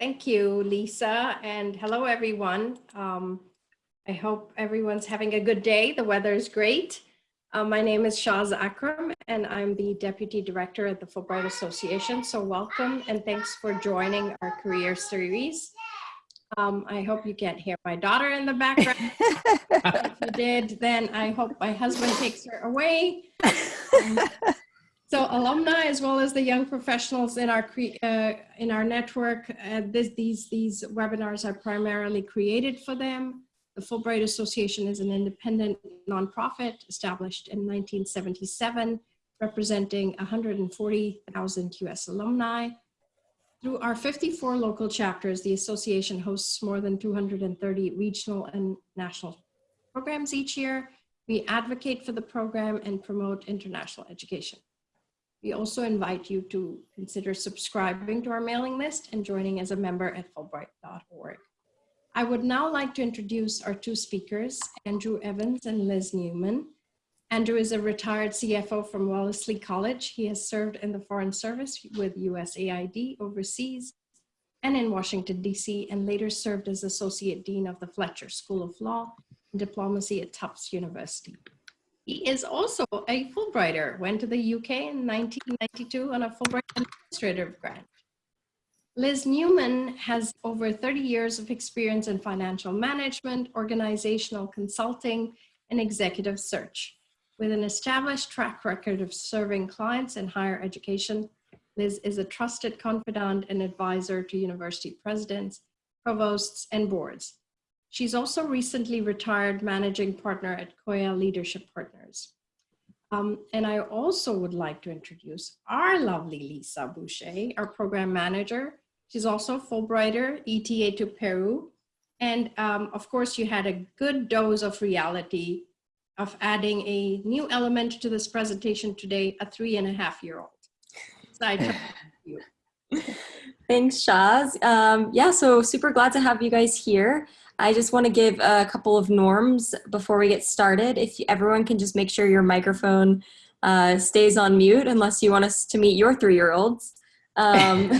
Thank you, Lisa, and hello, everyone. Um, I hope everyone's having a good day. The weather is great. Uh, my name is Shaz Akram, and I'm the Deputy Director at the Fulbright Association. So welcome and thanks for joining our career series. Um, I hope you can't hear my daughter in the background. if you did, then I hope my husband takes her away. Um, so alumni, as well as the young professionals in our uh, in our network, uh, this, these these webinars are primarily created for them. The Fulbright Association is an independent nonprofit established in 1977, representing 140,000 US alumni. Through our 54 local chapters, the association hosts more than 230 regional and national programs each year. We advocate for the program and promote international education. We also invite you to consider subscribing to our mailing list and joining as a member at fulbright.org. I would now like to introduce our two speakers, Andrew Evans and Liz Newman. Andrew is a retired CFO from Wellesley College. He has served in the Foreign Service with USAID overseas and in Washington, DC, and later served as Associate Dean of the Fletcher School of Law and Diplomacy at Tufts University. He is also a Fulbrighter, went to the UK in 1992 on a Fulbright administrative grant. Liz Newman has over 30 years of experience in financial management, organizational consulting, and executive search. With an established track record of serving clients in higher education, Liz is a trusted confidant and advisor to university presidents, provosts, and boards. She's also recently retired managing partner at Koya Leadership Partners. Um, and I also would like to introduce our lovely Lisa Boucher, our program manager. She's also Fulbrighter, ETA to Peru. And um, of course, you had a good dose of reality of adding a new element to this presentation today, a three and a half year old. So you. Thanks, Shaz. Um, yeah, so super glad to have you guys here. I just want to give a couple of norms before we get started. If everyone can just make sure your microphone uh, stays on mute unless you want us to meet your three-year-olds. Um,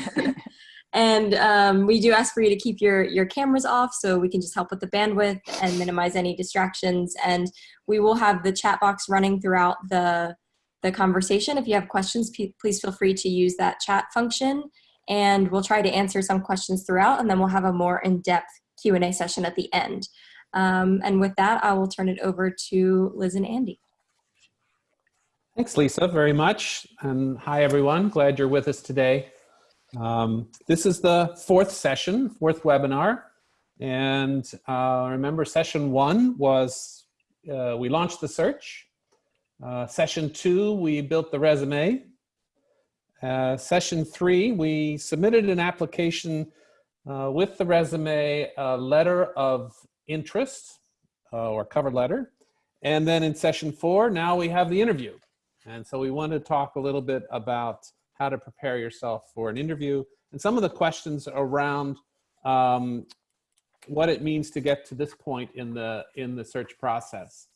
and um, we do ask for you to keep your, your cameras off so we can just help with the bandwidth and minimize any distractions. And we will have the chat box running throughout the, the conversation. If you have questions, please feel free to use that chat function and we'll try to answer some questions throughout and then we'll have a more in-depth Q&A session at the end. Um, and with that, I will turn it over to Liz and Andy. Thanks, Lisa, very much. And hi, everyone. Glad you're with us today. Um, this is the fourth session, fourth webinar. And uh, remember, session one was uh, we launched the search. Uh, session two, we built the resume. Uh, session three, we submitted an application uh, with the resume, a letter of interest uh, or cover letter. And then in session four, now we have the interview. And so we want to talk a little bit about how to prepare yourself for an interview and some of the questions around um, what it means to get to this point in the, in the search process.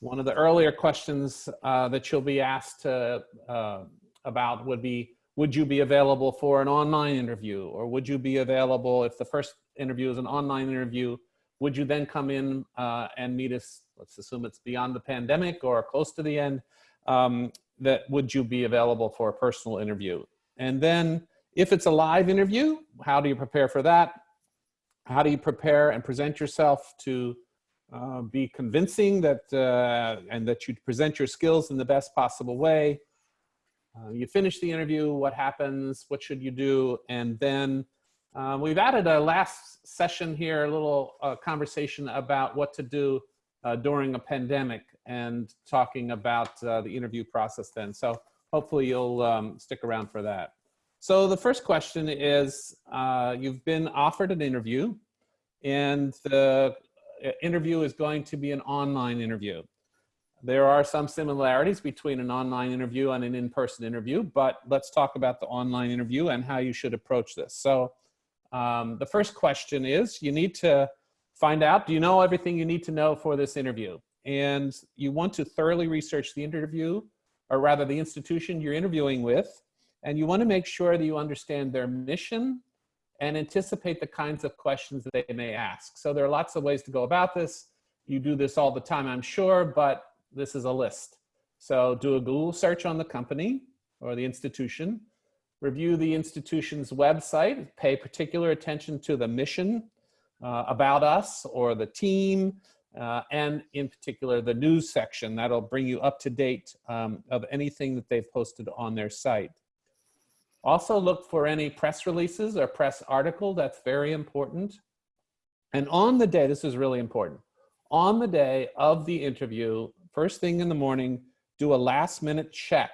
One of the earlier questions uh, that you'll be asked to, uh, about would be, would you be available for an online interview? Or would you be available if the first interview is an online interview would you then come in uh, and meet us let's assume it's beyond the pandemic or close to the end um, that would you be available for a personal interview? And then if it's a live interview how do you prepare for that? How do you prepare and present yourself to uh, be convincing that uh, and that you present your skills in the best possible way uh, you finish the interview, what happens, what should you do, and then uh, we've added a last session here, a little uh, conversation about what to do uh, during a pandemic and talking about uh, the interview process then. So hopefully you'll um, stick around for that. So the first question is, you've been offered an interview and the interview is going to be an online interview. There are some similarities between an online interview and an in-person interview, but let's talk about the online interview and how you should approach this. So um, the first question is, you need to find out, do you know everything you need to know for this interview? And you want to thoroughly research the interview, or rather the institution you're interviewing with, and you want to make sure that you understand their mission, and anticipate the kinds of questions that they may ask. So there are lots of ways to go about this. You do this all the time, I'm sure, but this is a list. So do a Google search on the company or the institution, review the institution's website, pay particular attention to the mission, uh, about us or the team, uh, and in particular the news section. That'll bring you up to date um, of anything that they've posted on their site. Also look for any press releases or press article, that's very important. And on the day, this is really important, on the day of the interview, first thing in the morning, do a last minute check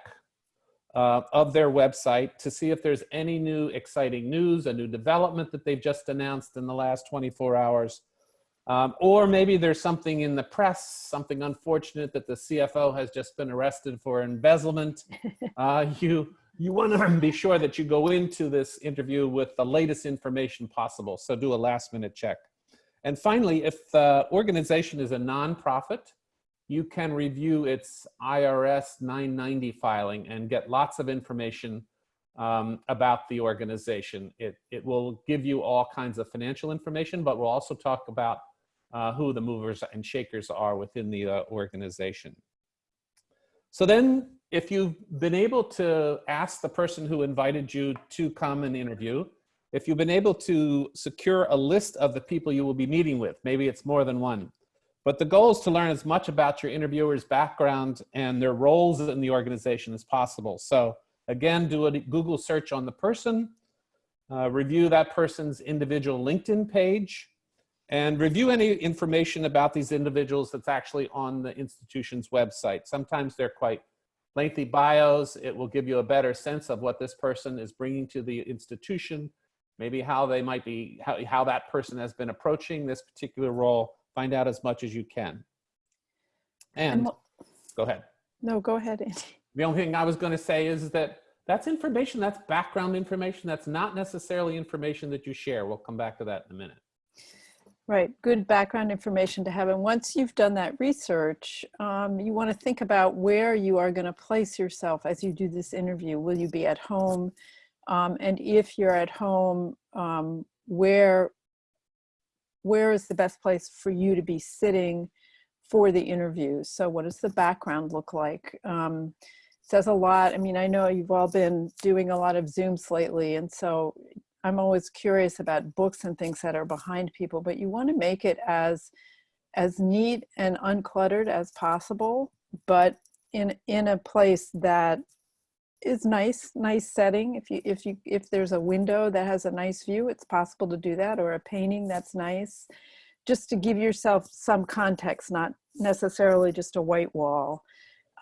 uh, of their website to see if there's any new exciting news, a new development that they've just announced in the last 24 hours. Um, or maybe there's something in the press, something unfortunate that the CFO has just been arrested for embezzlement. Uh, you you want to be sure that you go into this interview with the latest information possible. So do a last minute check. And finally, if the organization is a nonprofit, you can review its IRS 990 filing and get lots of information um, about the organization. It, it will give you all kinds of financial information, but we'll also talk about uh, who the movers and shakers are within the uh, organization. So then if you've been able to ask the person who invited you to come and interview, if you've been able to secure a list of the people you will be meeting with, maybe it's more than one, but the goal is to learn as much about your interviewer's background and their roles in the organization as possible. So again, do a Google search on the person, uh, review that person's individual LinkedIn page, and review any information about these individuals that's actually on the institution's website. Sometimes they're quite lengthy bios. It will give you a better sense of what this person is bringing to the institution, maybe how they might be, how, how that person has been approaching this particular role. Find out as much as you can. And, And go ahead. No, go ahead, Andy. The only thing I was going to say is that that's information, that's background information. That's not necessarily information that you share. We'll come back to that in a minute. Right, good background information to have. And once you've done that research, um, you want to think about where you are going to place yourself as you do this interview. Will you be at home? Um, and if you're at home, um, where, where is the best place for you to be sitting for the interview? So what does the background look like? Um, says a lot. I mean, I know you've all been doing a lot of Zooms lately, and so I'm always curious about books and things that are behind people, but you want to make it as as neat and uncluttered as possible, but in in a place that is nice, nice setting. If you if you if there's a window that has a nice view, it's possible to do that, or a painting that's nice, just to give yourself some context, not necessarily just a white wall.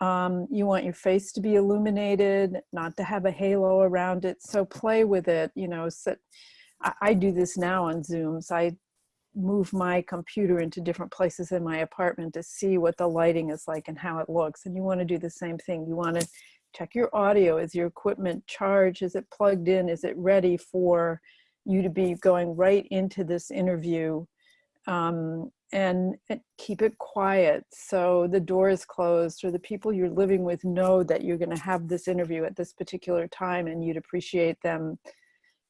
Um, you want your face to be illuminated, not to have a halo around it. So play with it, you know, sit, I, I do this now on Zooms. I move my computer into different places in my apartment to see what the lighting is like and how it looks. And you want to do the same thing. You want to check your audio. Is your equipment charged? Is it plugged in? Is it ready for you to be going right into this interview? Um, and, keep it quiet so the door is closed or the people you're living with know that you're going to have this interview at this particular time and you'd appreciate them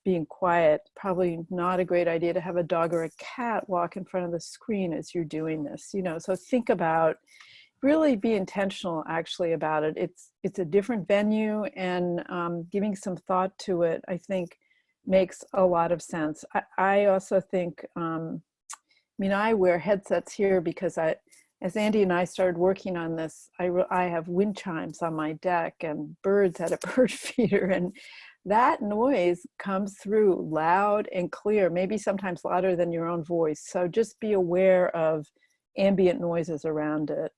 being quiet. Probably not a great idea to have a dog or a cat walk in front of the screen as you're doing this, you know, so think about really be intentional actually about it. It's, it's a different venue and um, giving some thought to it, I think makes a lot of sense. I, I also think, um, I mean, I wear headsets here because I, as Andy and I started working on this, I, I have wind chimes on my deck and birds at a bird feeder and that noise comes through loud and clear, maybe sometimes louder than your own voice. So just be aware of ambient noises around it.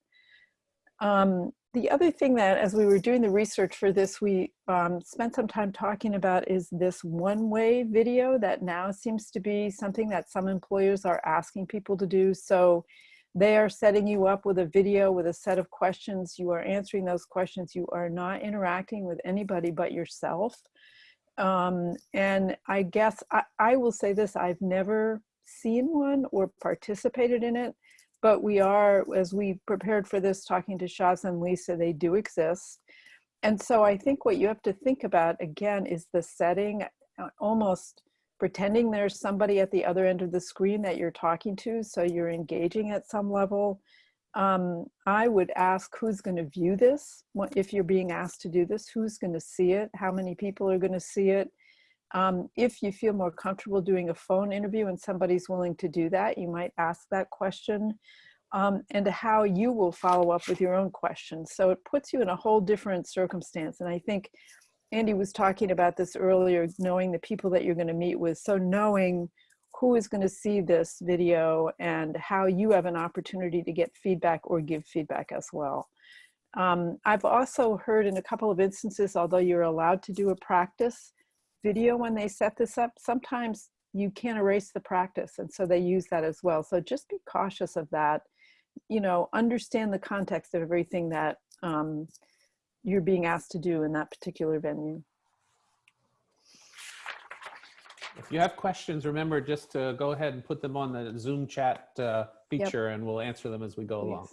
Um, the other thing that as we were doing the research for this, we um, spent some time talking about is this one-way video that now seems to be something that some employers are asking people to do. So they are setting you up with a video with a set of questions. You are answering those questions. You are not interacting with anybody but yourself. Um, and I guess I, I will say this, I've never seen one or participated in it but we are, as we prepared for this, talking to Shaz and Lisa, they do exist. And so I think what you have to think about again is the setting, uh, almost pretending there's somebody at the other end of the screen that you're talking to, so you're engaging at some level. Um, I would ask who's going to view this, if you're being asked to do this, who's going to see it, how many people are going to see it. Um, if you feel more comfortable doing a phone interview and somebody's willing to do that, you might ask that question um, and how you will follow up with your own questions. So it puts you in a whole different circumstance. And I think Andy was talking about this earlier, knowing the people that you're going to meet with. So knowing who is going to see this video and how you have an opportunity to get feedback or give feedback as well. Um, I've also heard in a couple of instances, although you're allowed to do a practice video when they set this up, sometimes you can't erase the practice. And so they use that as well. So just be cautious of that. You know, understand the context of everything that um, you're being asked to do in that particular venue. If you have questions, remember just to go ahead and put them on the Zoom chat uh, feature and we'll answer them as we go along.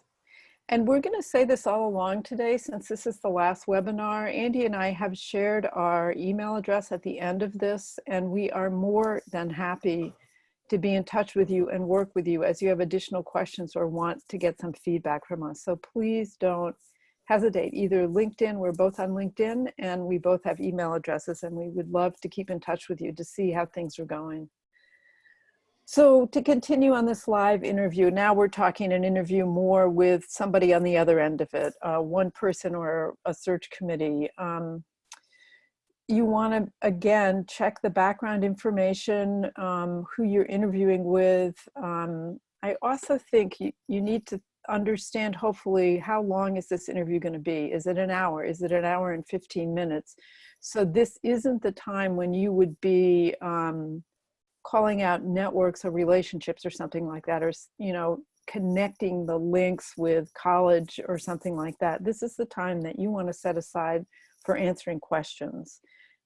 And we're going to say this all along today, since this is the last webinar. Andy and I have shared our email address at the end of this, and we are more than happy to be in touch with you and work with you as you have additional questions or want to get some feedback from us. So please don't hesitate. Either LinkedIn, we're both on LinkedIn, and we both have email addresses, and we would love to keep in touch with you to see how things are going. So to continue on this live interview, now we're talking an interview more with somebody on the other end of it, uh, one person or a search committee. Um, you want to, again, check the background information, um, who you're interviewing with. Um, I also think you, you need to understand, hopefully, how long is this interview going to be? Is it an hour? Is it an hour and 15 minutes? So this isn't the time when you would be um, calling out networks or relationships or something like that, or, you know, connecting the links with college or something like that. This is the time that you want to set aside for answering questions.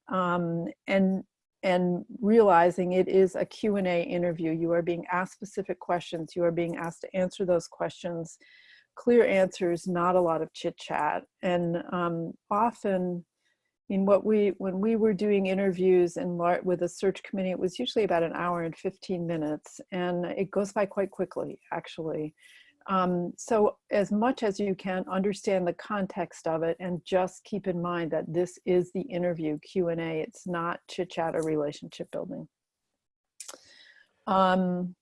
Um, and and realizing it is a Q&A interview. You are being asked specific questions. You are being asked to answer those questions. Clear answers, not a lot of chit chat. And um, often mean, what we, when we were doing interviews in with a search committee, it was usually about an hour and 15 minutes and it goes by quite quickly, actually. Um, so as much as you can understand the context of it and just keep in mind that this is the interview Q&A, it's not chit chat or relationship building. Um,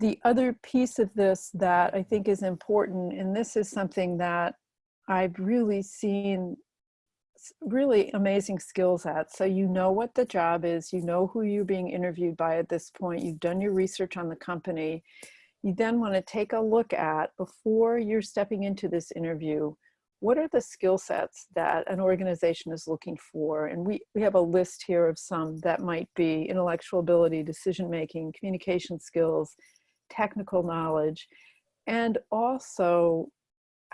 the other piece of this that I think is important, and this is something that I've really seen really amazing skills at. So you know what the job is, you know who you're being interviewed by at this point, you've done your research on the company. You then want to take a look at, before you're stepping into this interview, what are the skill sets that an organization is looking for? And we, we have a list here of some that might be intellectual ability, decision-making, communication skills, technical knowledge, and also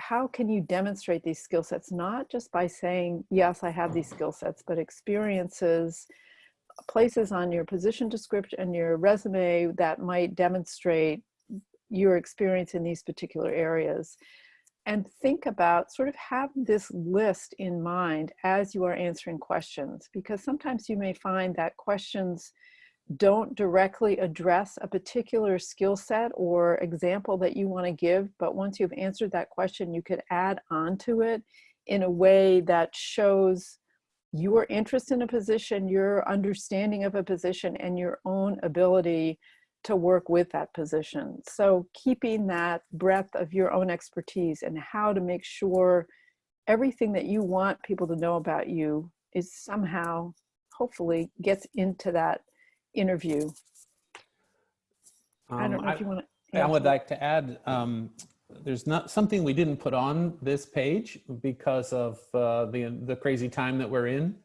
how can you demonstrate these skill sets? Not just by saying yes i have these skill sets but experiences places on your position description and your resume that might demonstrate your experience in these particular areas. And think about sort of have this list in mind as you are answering questions because sometimes you may find that questions don't directly address a particular skill set or example that you want to give, but once you've answered that question, you could add on to it in a way that shows your interest in a position, your understanding of a position, and your own ability to work with that position. So keeping that breadth of your own expertise and how to make sure everything that you want people to know about you is somehow, hopefully, gets into that interview. I don't Um, know if you want to. I would like to add, um, there's not something we didn't put on this page because of uh, the, the crazy time that we're in.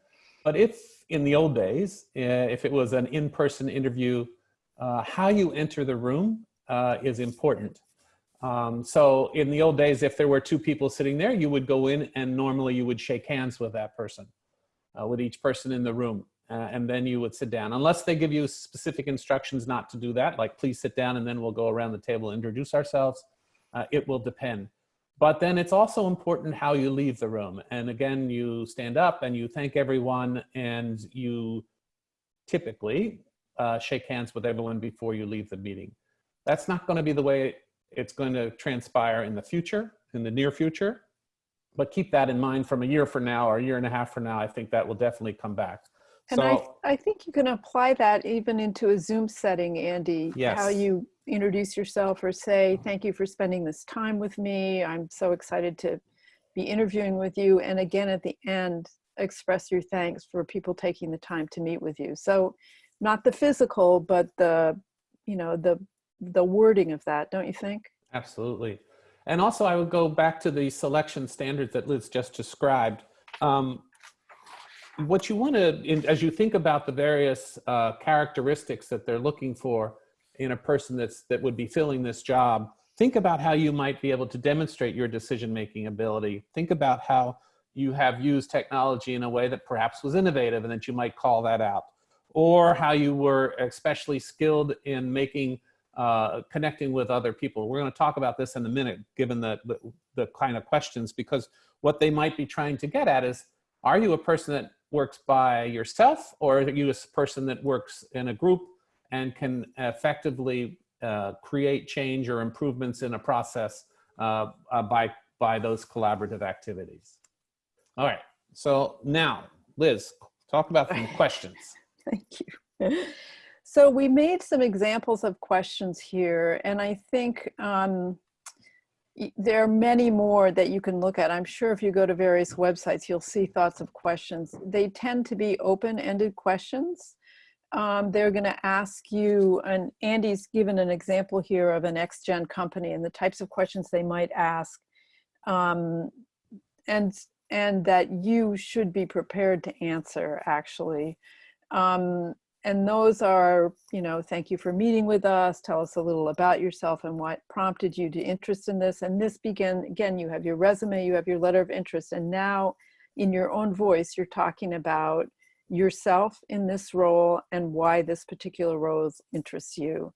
But if in the old days, uh, if it was an in-person interview, uh, how you enter the room uh, is important. Um, so in the old days, if there were two people sitting there, you would go in and normally you would shake hands with that person, uh, with each person in the room uh, and then you would sit down. Unless they give you specific instructions not to do that, like please sit down and then we'll go around the table and introduce ourselves, uh, it will depend. But then it's also important how you leave the room. And again, you stand up and you thank everyone and you typically uh, shake hands with everyone before you leave the meeting. That's not going to be the way it's going to transpire in the future, in the near future. But keep that in mind from a year from now or a year and a half from now. I think that will definitely come back. And I, I think you can apply that even into a Zoom setting, Andy. Yes. How you introduce yourself or say, thank you for spending this time with me. I'm so excited to be interviewing with you. And again, at the end, express your thanks for people taking the time to meet with you. So not the physical, but the, you know, the, the wording of that, don't you think? Absolutely. And also I would go back to the selection standards that Liz just described. Um, what you want to, as you think about the various uh, characteristics that they're looking for in a person that's, that would be filling this job, think about how you might be able to demonstrate your decision-making ability. Think about how you have used technology in a way that perhaps was innovative and that you might call that out. Or how you were especially skilled in making uh, connecting with other people. We're going to talk about this in a minute, given the, the, the kind of questions, because what they might be trying to get at is, are you a person that works by yourself or are you a person that works in a group and can effectively uh, create change or improvements in a process uh, uh, by, by those collaborative activities? All right, so now, Liz, talk about some questions. Thank you. So we made some examples of questions here, and I think um, there are many more that you can look at. I'm sure if you go to various websites, you'll see thoughts of questions. They tend to be open-ended questions. Um, they're going to ask you, and Andy's given an example here of an X-Gen company and the types of questions they might ask. Um, and, and that you should be prepared to answer, actually. Um, and those are, you know, thank you for meeting with us. Tell us a little about yourself and what prompted you to interest in this. And this begin, again, you have your resume, you have your letter of interest. And now in your own voice, you're talking about yourself in this role and why this particular role interests you.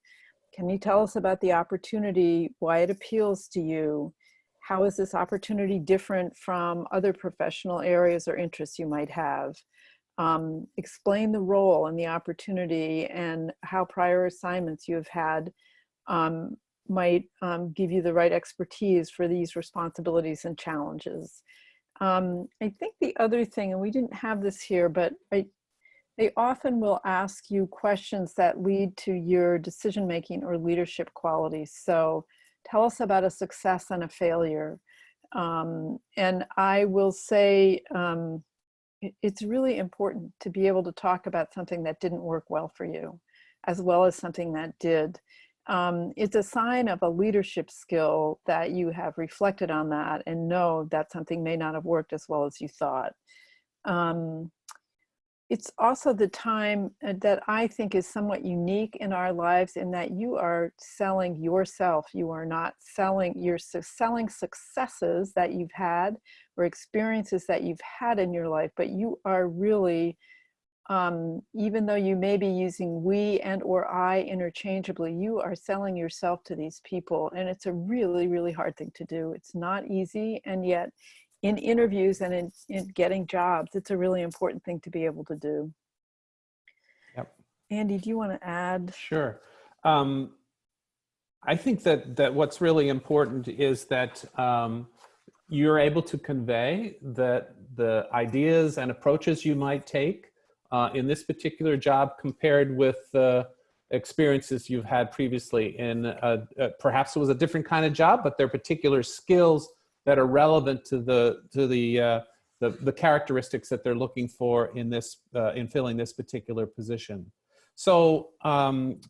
Can you tell us about the opportunity, why it appeals to you? How is this opportunity different from other professional areas or interests you might have? Um, explain the role and the opportunity and how prior assignments you have had um, might um, give you the right expertise for these responsibilities and challenges. Um, I think the other thing, and we didn't have this here, but I, they often will ask you questions that lead to your decision-making or leadership qualities. So tell us about a success and a failure. Um, and I will say, um, it's really important to be able to talk about something that didn't work well for you, as well as something that did. Um, it's a sign of a leadership skill that you have reflected on that and know that something may not have worked as well as you thought. Um, it's also the time uh, that I think is somewhat unique in our lives in that you are selling yourself. You are not selling, you're selling successes that you've had or experiences that you've had in your life, but you are really, um, even though you may be using we and or I interchangeably, you are selling yourself to these people. And it's a really, really hard thing to do. It's not easy. And yet in interviews and in, in getting jobs, it's a really important thing to be able to do. Yep. Andy, do you want to add? Sure. Um, I think that, that what's really important is that um, you're able to convey that the ideas and approaches you might take uh, in this particular job compared with the experiences you've had previously in perhaps it was a different kind of job, but their particular skills that are relevant to the to the uh, the, the characteristics that they're looking for in this uh, in filling this particular position. So um,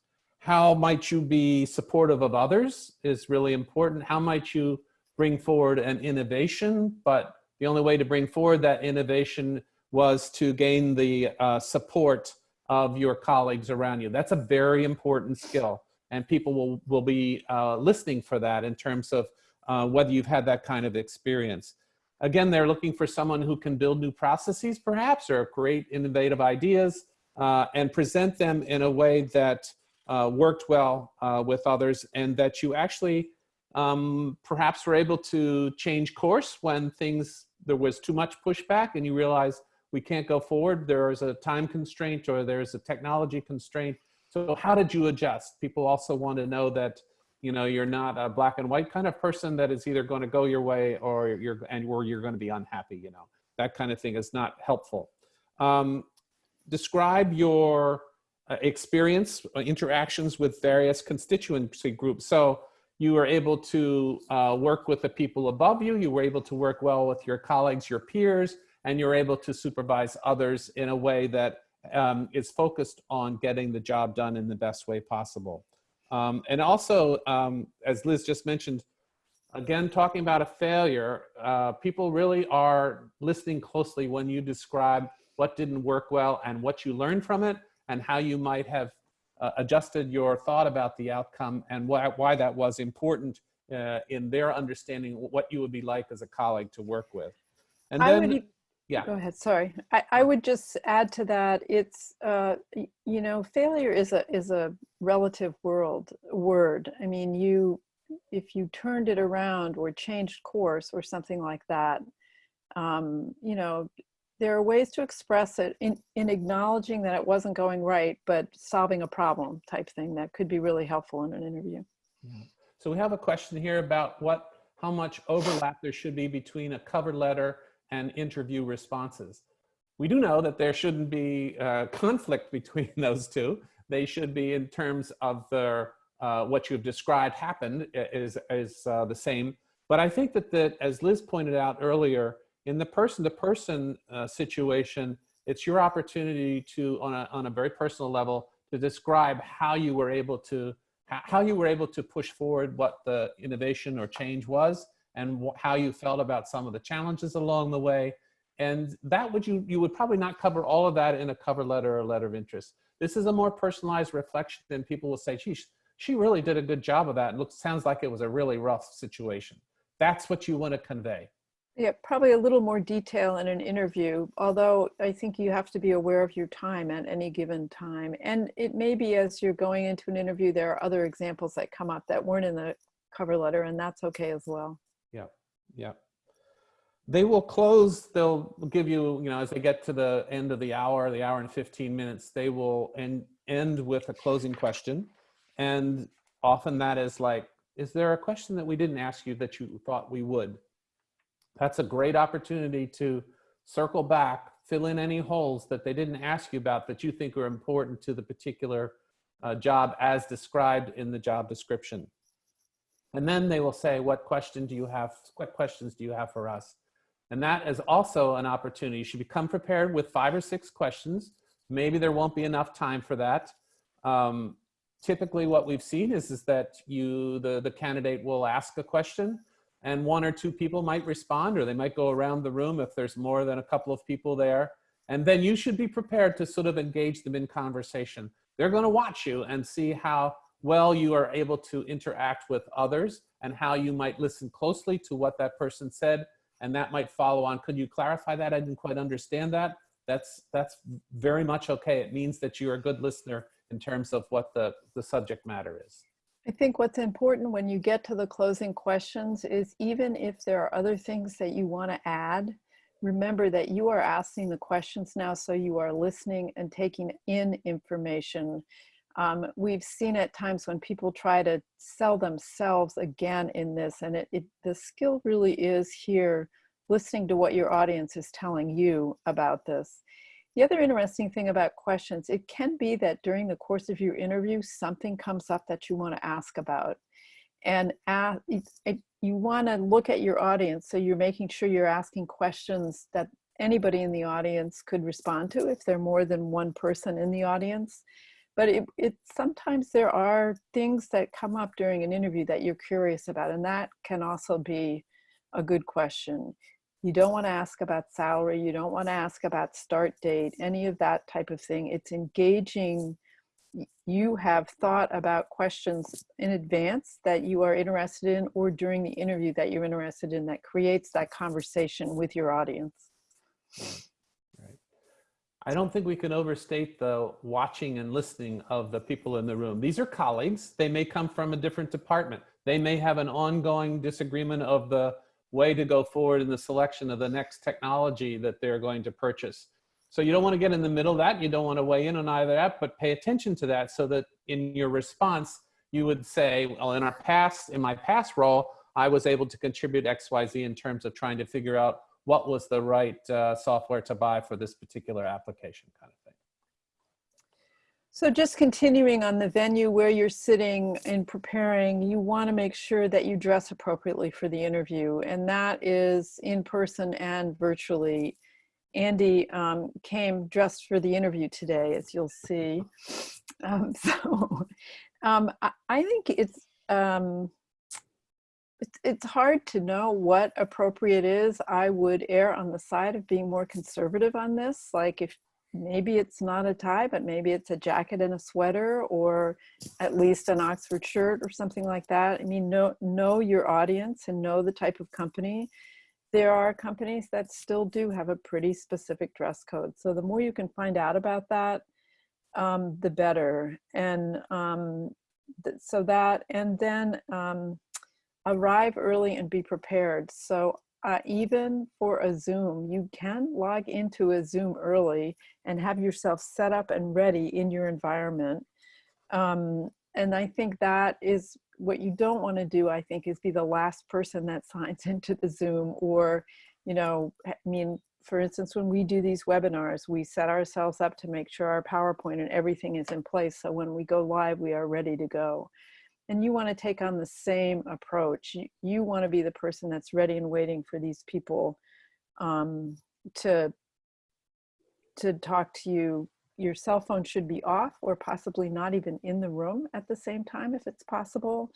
how might you be supportive of others is really important. How might you bring forward an innovation? But the only way to bring forward that innovation was to gain the uh, support of your colleagues around you. That's a very important skill. And people will, will be uh, listening for that in terms of uh, whether you've had that kind of experience. Again, they're looking for someone who can build new processes perhaps or create innovative ideas uh, and present them in a way that uh, worked well uh, with others and that you actually um, perhaps were able to change course when things, there was too much pushback and you realize we can't go forward. There is a time constraint or there's a technology constraint So how did you adjust? People also want to know that, you know, you're not a black and white kind of person that is either going to go your way or you're, and or you're going to be unhappy, you know, that kind of thing is not helpful. Um, describe your uh, experience, uh, interactions with various constituency groups. So you were able to uh, work with the people above you, you were able to work well with your colleagues, your peers, and you're able to supervise others in a way that um, is focused on getting the job done in the best way possible. Um, and also, um, as Liz just mentioned, again, talking about a failure, uh, people really are listening closely when you describe what didn't work well and what you learned from it and how you might have uh, adjusted your thought about the outcome and why, why that was important uh, in their understanding what you would be like as a colleague to work with. And I then, would, yeah. Go ahead. Sorry. I, I would just add to that. It's uh, you know, failure is a is a relative world word. I mean, you if you turned it around or changed course or something like that, um, you know, there are ways to express it in in acknowledging that it wasn't going right, but solving a problem type thing that could be really helpful in an interview. So we have a question here about what, how much overlap there should be between a cover letter and interview responses. We do know that there shouldn't be uh, conflict between those two. They should be in terms of their, uh, what you've described happened is, is uh, the same. But I think that, that, as Liz pointed out earlier, in the person-to-person uh, situation, it's your opportunity to, on a, on a very personal level, to describe how you were able to how you were able to push forward what the innovation or change was and how you felt about some of the challenges along the way. And that would you, you would probably not cover all of that in a cover letter or letter of interest. This is a more personalized reflection and people will say, geez, she really did a good job of that. It looks, sounds like it was a really rough situation. That's what you want to convey. Yeah, probably a little more detail in an interview, although I think you have to be aware of your time at any given time. And it may be as you're going into an interview, there are other examples that come up that weren't in the cover letter, and that's okay as well. Yeah, yeah. They will close, they'll give you, you know, as they get to the end of the hour, the hour and 15 minutes, they will end, end with a closing question. And often that is like, is there a question that we didn't ask you that you thought we would? That's a great opportunity to circle back, fill in any holes that they didn't ask you about that you think are important to the particular uh, job as described in the job description. And then they will say, what question do you have? What questions do you have for us? And that is also an opportunity. You should become prepared with five or six questions. Maybe there won't be enough time for that. Um, typically what we've seen is, is that you, the, the candidate will ask a question and one or two people might respond or they might go around the room if there's more than a couple of people there. And then you should be prepared to sort of engage them in conversation. They're gonna watch you and see how well you are able to interact with others and how you might listen closely to what that person said and that might follow on. Could you clarify that? I didn't quite understand that. That's, that's very much okay. It means that you're a good listener in terms of what the, the subject matter is. I think what's important when you get to the closing questions is even if there are other things that you want to add, remember that you are asking the questions now, so you are listening and taking in information. Um, we've seen at times when people try to sell themselves again in this, and it, it the skill really is here listening to what your audience is telling you about this. The other interesting thing about questions, it can be that during the course of your interview, something comes up that you want to ask about. And ask, it, you want to look at your audience, so you're making sure you're asking questions that anybody in the audience could respond to if there are more than one person in the audience. But it, it sometimes there are things that come up during an interview that you're curious about, and that can also be a good question. You don't want to ask about salary. You don't want to ask about start date, any of that type of thing. It's engaging. You have thought about questions in advance that you are interested in or during the interview that you're interested in that creates that conversation with your audience. I don't think we can overstate the watching and listening of the people in the room. These are colleagues. They may come from a different department. They may have an ongoing disagreement of the way to go forward in the selection of the next technology that they're going to purchase. So you don't want to get in the middle of that. You don't want to weigh in on either that, but pay attention to that so that in your response, you would say, well, in our past, in my past role, I was able to contribute XYZ in terms of trying to figure out what was the right uh, software to buy for this particular application kind of thing. So just continuing on the venue where you're sitting and preparing, you want to make sure that you dress appropriately for the interview. And that is in person and virtually. Andy um, came dressed for the interview today, as you'll see. Um, so um, I, I think it's, um, it's, hard to know what appropriate is. I would err on the side of being more conservative on this. Like if maybe it's not a tie, but maybe it's a jacket and a sweater or at least an Oxford shirt or something like that. I mean, know, know your audience and know the type of company. There are companies that still do have a pretty specific dress code. So the more you can find out about that, um, the better. And um, th so that, and then um, arrive early and be prepared. So uh, even for a Zoom, you can log into a Zoom early and have yourself set up and ready in your environment. Um, and I think that is what you don't want to do, I think, is be the last person that signs into the Zoom or, you know, I mean, for instance, when we do these webinars, we set ourselves up to make sure our PowerPoint and everything is in place. So when we go live, we are ready to go and you want to take on the same approach. You, you want to be the person that's ready and waiting for these people um, to to talk to you. Your cell phone should be off or possibly not even in the room at the same time if it's possible.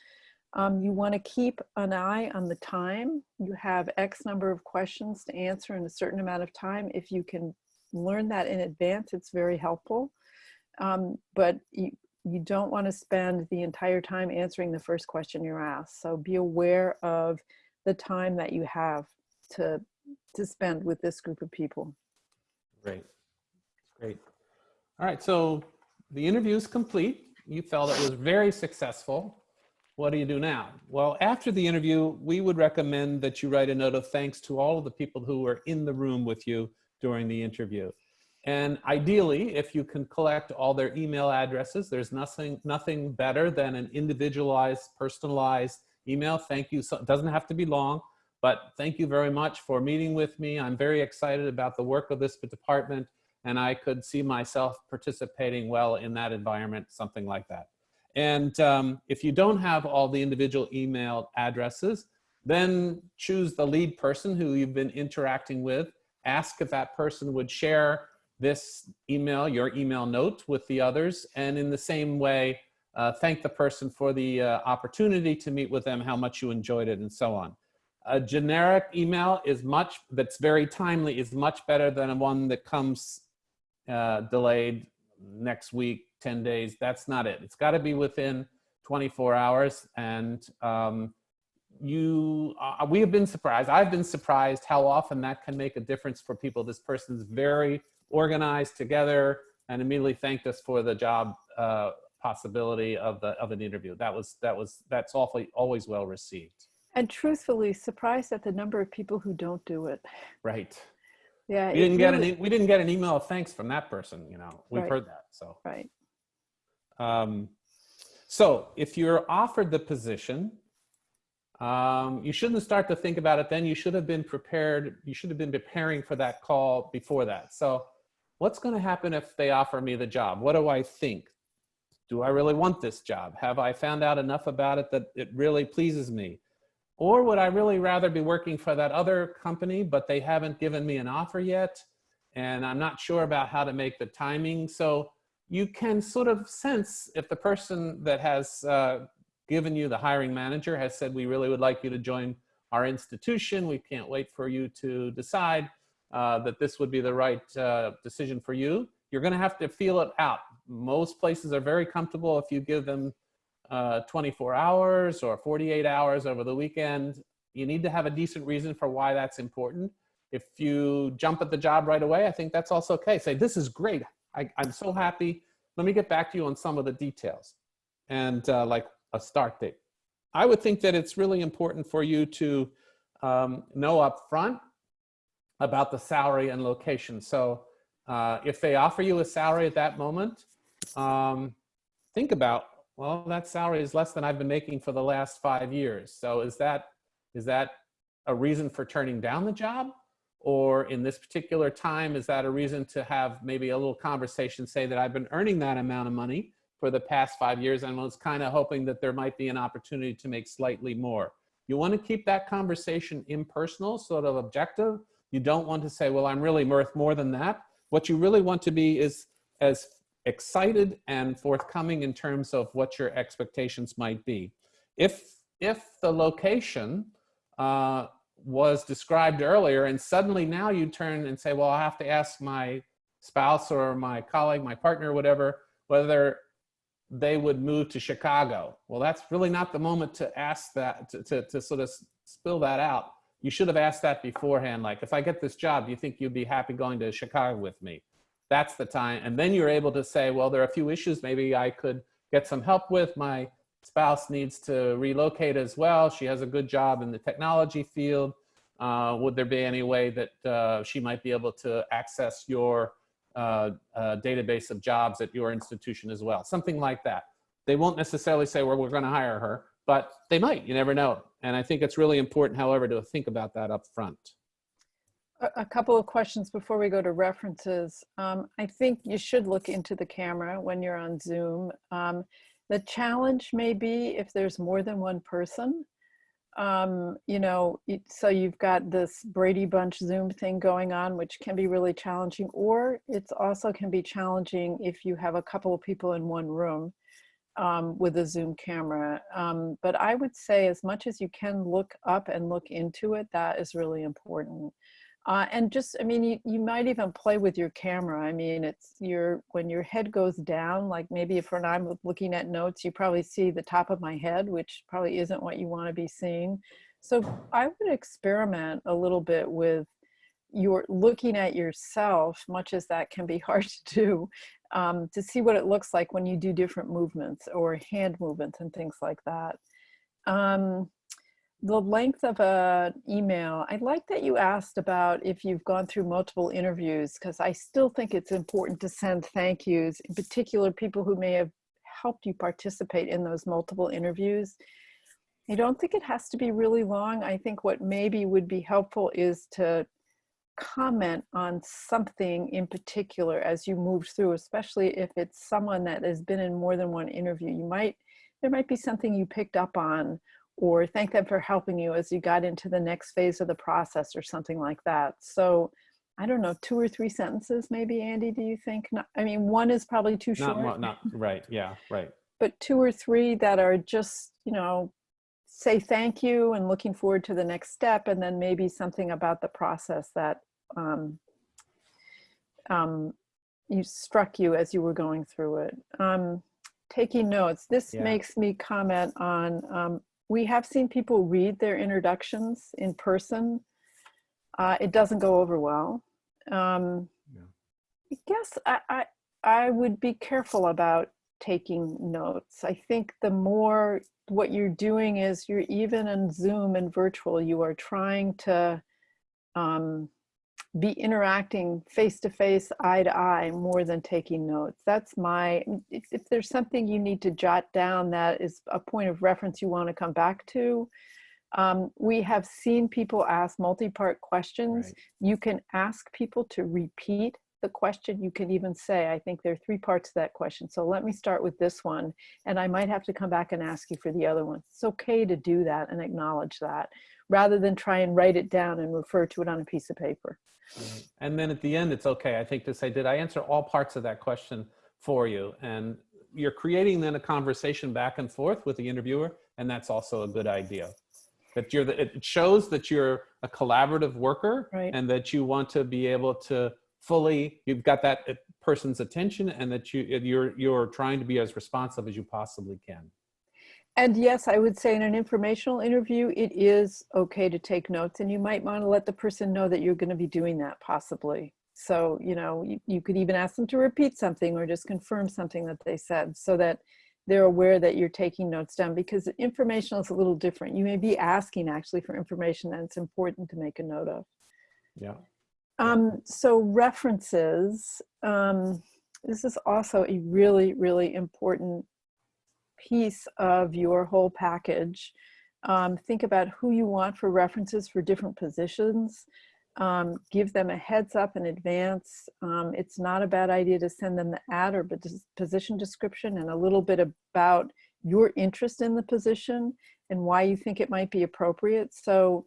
Um, you want to keep an eye on the time. You have X number of questions to answer in a certain amount of time. If you can learn that in advance, it's very helpful. Um, but you, you don't want to spend the entire time answering the first question you're asked. So be aware of the time that you have to, to spend with this group of people. Great. Great. All right. So the interview is complete. You felt it was very successful. What do you do now? Well, after the interview, we would recommend that you write a note of thanks to all of the people who were in the room with you during the interview. And ideally, if you can collect all their email addresses, there's nothing, nothing better than an individualized, personalized email. Thank you. So it doesn't have to be long, but thank you very much for meeting with me. I'm very excited about the work of this department and I could see myself participating well in that environment, something like that. And um, if you don't have all the individual email addresses, then choose the lead person who you've been interacting with. Ask if that person would share this email, your email note with the others. And in the same way, uh, thank the person for the uh, opportunity to meet with them, how much you enjoyed it and so on. A generic email is much, that's very timely, is much better than one that comes uh, delayed next week, 10 days. That's not it. It's gotta be within 24 hours. And um, you, uh, we have been surprised. I've been surprised how often that can make a difference for people. This person's very organized together and immediately thanked us for the job uh, possibility of the of an interview. That was that was that's awfully always well received. And truthfully, surprised at the number of people who don't do it. Right. Yeah. We didn't get really, any. We didn't get an email of thanks from that person. You know, we've Right. heard that. So. Right. Um, so if you're offered the position, um, you shouldn't start to think about it then. You should have been prepared. You should have been preparing for that call before that. So what's going to happen if they offer me the job? What do I think? Do I really want this job? Have I found out enough about it that it really pleases me? Or would I really rather be working for that other company, but they haven't given me an offer yet? And I'm not sure about how to make the timing. So you can sort of sense if the person that has uh, given you the hiring manager has said, we really would like you to join our institution. We can't wait for you to decide uh, that this would be the right uh, decision for you. You're gonna have to feel it out. Most places are very comfortable if you give them uh, 24 hours or 48 hours over the weekend. You need to have a decent reason for why that's important. If you jump at the job right away, I think that's also okay. Say, this is great. I, I'm so happy. Let me get back to you on some of the details and uh, like a start date. I would think that it's really important for you to um, know up front about the salary and location. So Uh, if they offer you a salary at that moment, um, think about, well, that salary is less than I've been making for the last five years. So is that, is that a reason for turning down the job? Or in this particular time, is that a reason to have maybe a little conversation, say that I've been earning that amount of money for the past five years and was kind of hoping that there might be an opportunity to make slightly more. You want to keep that conversation impersonal, sort of objective. You don't want to say, well, I'm really worth more than that. What you really want to be is as excited and forthcoming in terms of what your expectations might be. If, if the location uh, was described earlier and suddenly now you turn and say, well, I have to ask my spouse or my colleague, my partner, whatever, whether they would move to Chicago. Well, that's really not the moment to ask that, to, to, to sort of spill that out. You should have asked that beforehand. Like, if I get this job, do you think you'd be happy going to Chicago with me? That's the time. And then you're able to say, well, there are a few issues maybe I could get some help with. My spouse needs to relocate as well. She has a good job in the technology field. Uh, would there be any way that uh, she might be able to access your uh, uh, database of jobs at your institution as well? Something like that. They won't necessarily say, well, we're going to hire her, but they might. You never know. And I think it's really important, however, to think about that up front. A, couple of questions before we go to references. Um, I think you should look into the camera when you're on Zoom. Um, the challenge may be if there's more than one person, um, you know, so you've got this Brady Bunch Zoom thing going on, which can be really challenging, or it's also can be challenging if you have a couple of people in one room um, with a Zoom camera. Um, but I would say as much as you can look up and look into it, that is really important. Uh, and just, I mean, you, you might even play with your camera. I mean, it's your, when your head goes down, like maybe if when I'm looking at notes, you probably see the top of my head, which probably isn't what you want to be seeing. So I would experiment a little bit with your looking at yourself, much as that can be hard to do, um, to see what it looks like when you do different movements or hand movements and things like that. Um, the length of an email, I like that you asked about if you've gone through multiple interviews, because I still think it's important to send thank yous, in particular people who may have helped you participate in those multiple interviews. I don't think it has to be really long. I think what maybe would be helpful is to comment on something in particular as you move through, especially if it's someone that has been in more than one interview. You might, there might be something you picked up on or thank them for helping you as you got into the next phase of the process or something like that. So I don't know, two or three sentences maybe, Andy, do you think? Not, I mean, one is probably too Not, short, not, right, yeah, right. but two or three that are just, you know, say thank you and looking forward to the next step and then maybe something about the process that um, um, you struck you as you were going through it. Um, taking notes, this Yeah. makes me comment on, um, we have seen people read their introductions in person. Uh, it doesn't go over well. Um, Yeah. I guess I, I, I would be careful about taking notes. I think the more what you're doing is you're even in Zoom and virtual, you are trying to um, be interacting face to face, eye to eye, more than taking notes. That's my, if, if there's something you need to jot down that is a point of reference you want to come back to, um, we have seen people ask multi-part questions. Right. You can ask people to repeat the question. You can even say, I think there are three parts to that question. So let me start with this one, and I might have to come back and ask you for the other one. It's okay to do that and acknowledge that, rather than try and write it down and refer to it on a piece of paper. Right. And then at the end, it's okay, I think, to say, did I answer all parts of that question for you? And you're creating then a conversation back and forth with the interviewer, and that's also a good idea. That you're, the, it shows that you're a collaborative worker Right. and that you want to be able to fully, you've got that uh, person's attention and that you, you're, you're trying to be as responsive as you possibly can. And yes, I would say in an informational interview, it is okay to take notes and you might want to let the person know that you're going to be doing that possibly. So, you know, you, you could even ask them to repeat something or just confirm something that they said so that they're aware that you're taking notes down because informational is a little different. You may be asking actually for information that it's important to make a note of. Yeah. Um, so references, um, this is also a really, really important piece of your whole package. Um, think about who you want for references for different positions. Um, give them a heads up in advance. Um, it's not a bad idea to send them the ad or position description and a little bit about your interest in the position and why you think it might be appropriate. So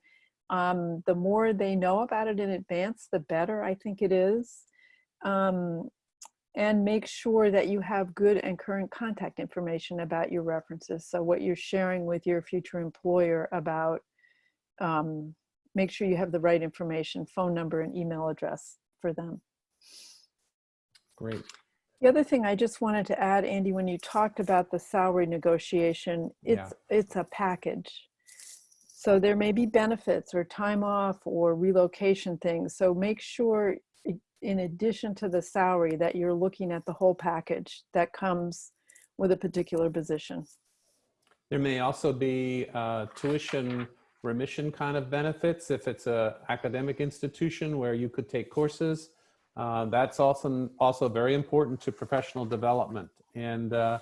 um, the more they know about it in advance, the better I think it is. Um, and make sure that you have good and current contact information about your references. So what you're sharing with your future employer about, um, make sure you have the right information, phone number and email address for them. Great. The other thing I just wanted to add, Andy, when you talked about the salary negotiation, it's it's a package. So there may be benefits or time off or relocation things. So make sure in addition to the salary that you're looking at the whole package that comes with a particular position. There may also be uh, tuition remission kind of benefits if it's a academic institution where you could take courses. Uh, that's also also very important to professional development. And uh,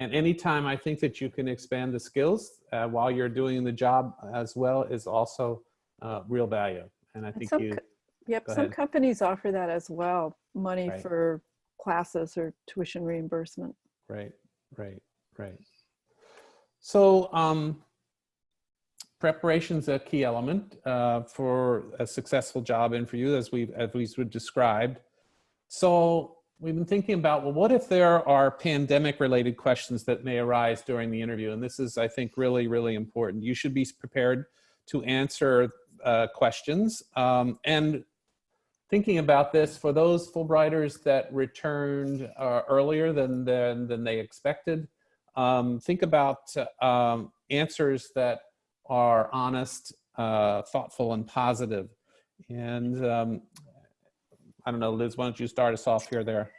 and anytime I think that you can expand the skills uh, while you're doing the job as well is also uh, real value. And I think some you Yep, some ahead. companies offer that as well, money Right. for classes or tuition reimbursement. Right, right, right. So um, preparation is a key element uh, for a successful job interview, as we've as we've described. So we've been thinking about well, what if there are pandemic-related questions that may arise during the interview? And this is, I think, really, really important. You should be prepared to answer uh, questions um, and thinking about this for those Fulbrighters that returned uh, earlier than, than, than they expected, um, think about um, answers that are honest, uh, thoughtful, and positive. And um, I don't know, Liz, why don't you start us off here there?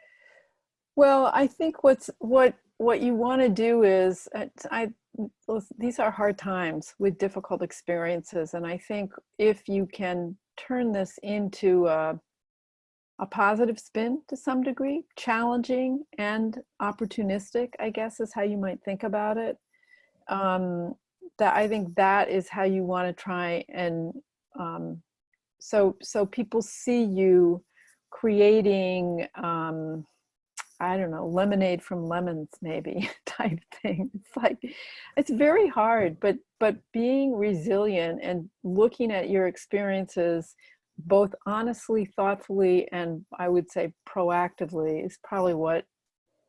Well, I think what's what what you want to do is uh, I these are hard times with difficult experiences, and I think if you can turn this into a, a positive spin to some degree, challenging and opportunistic, I guess is how you might think about it. Um, that I think that is how you want to try and um, so so people see you creating. Um, I don't know, lemonade from lemons, maybe type thing. It's like, it's very hard, but but being resilient and looking at your experiences, both honestly, thoughtfully, and I would say proactively, is probably what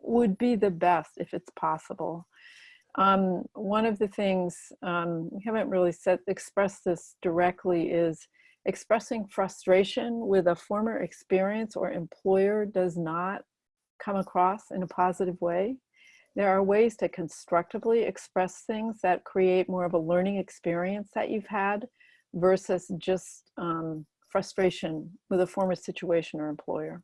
would be the best if it's possible. Um, one of the things um, we haven't really said expressed this directly is expressing frustration with a former experience or employer does not come across in a positive way. There are ways to constructively express things that create more of a learning experience that you've had versus just um, frustration with a former situation or employer.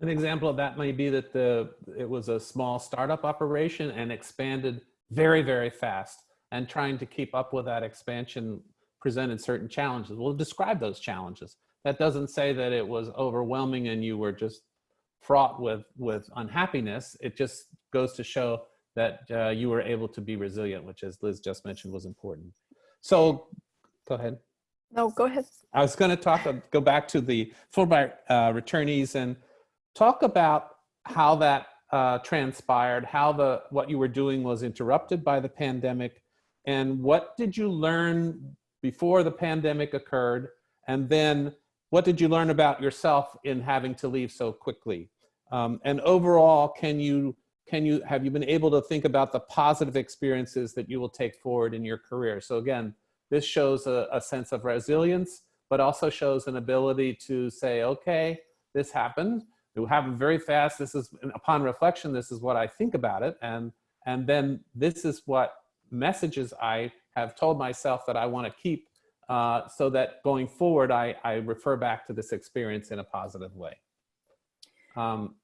An example of that may be that the it was a small startup operation and expanded very, very fast. And trying to keep up with that expansion presented certain challenges. We'll describe those challenges. That doesn't say that it was overwhelming and you were just fraught with with unhappiness. It just goes to show that uh, you were able to be resilient, which, as Liz just mentioned, was important. So, go ahead. No, go ahead. I was going to talk, go back to the Fulbright uh, returnees and talk about how that uh, transpired, how the what you were doing was interrupted by the pandemic, and what did you learn before the pandemic occurred, and then what did you learn about yourself in having to leave so quickly? Um, and overall, can you can you have you been able to think about the positive experiences that you will take forward in your career? So again, this shows a, a sense of resilience, but also shows an ability to say, okay, this happened. It happened very fast. This is upon reflection. This is what I think about it, and and then this is what messages I have told myself that I want to keep, uh, so that going forward, I I refer back to this experience in a positive way. Um,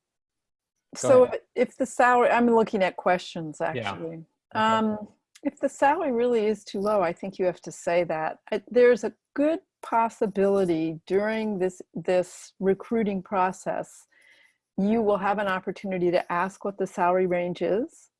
So ahead. if the salary, I'm looking at questions actually. Okay. Um, if the salary really is too low, I think you have to say that. I, there's a good possibility during this this recruiting process you will have an opportunity to ask what the salary range is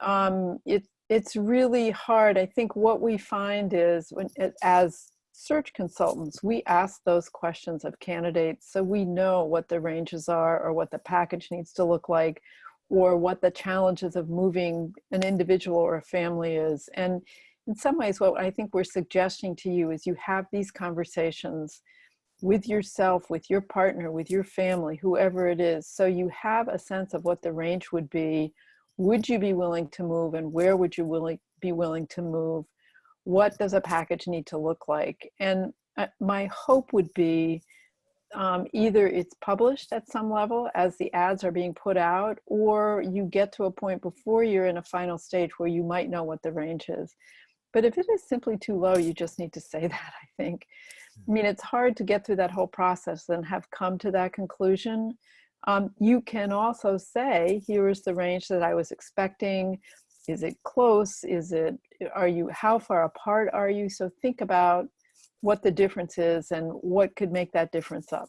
um, it, it's really hard i think what we find is when it, as search consultants we ask those questions of candidates so we know what the ranges are or what the package needs to look like or what the challenges of moving an individual or a family is and in some ways, what I think we're suggesting to you is you have these conversations with yourself, with your partner, with your family, whoever it is, so you have a sense of what the range would be. Would you be willing to move and where would you willing, be willing to move? What does a package need to look like? And uh, my hope would be um, either it's published at some level as the ads are being put out, or you get to a point before you're in a final stage where you might know what the range is. But if it is simply too low, you just need to say that, I think. I mean, it's hard to get through that whole process and have come to that conclusion. Um, you can also say, here is the range that I was expecting. Is it close? Is it, are you, how far apart are you? So think about what the difference is and what could make that difference up.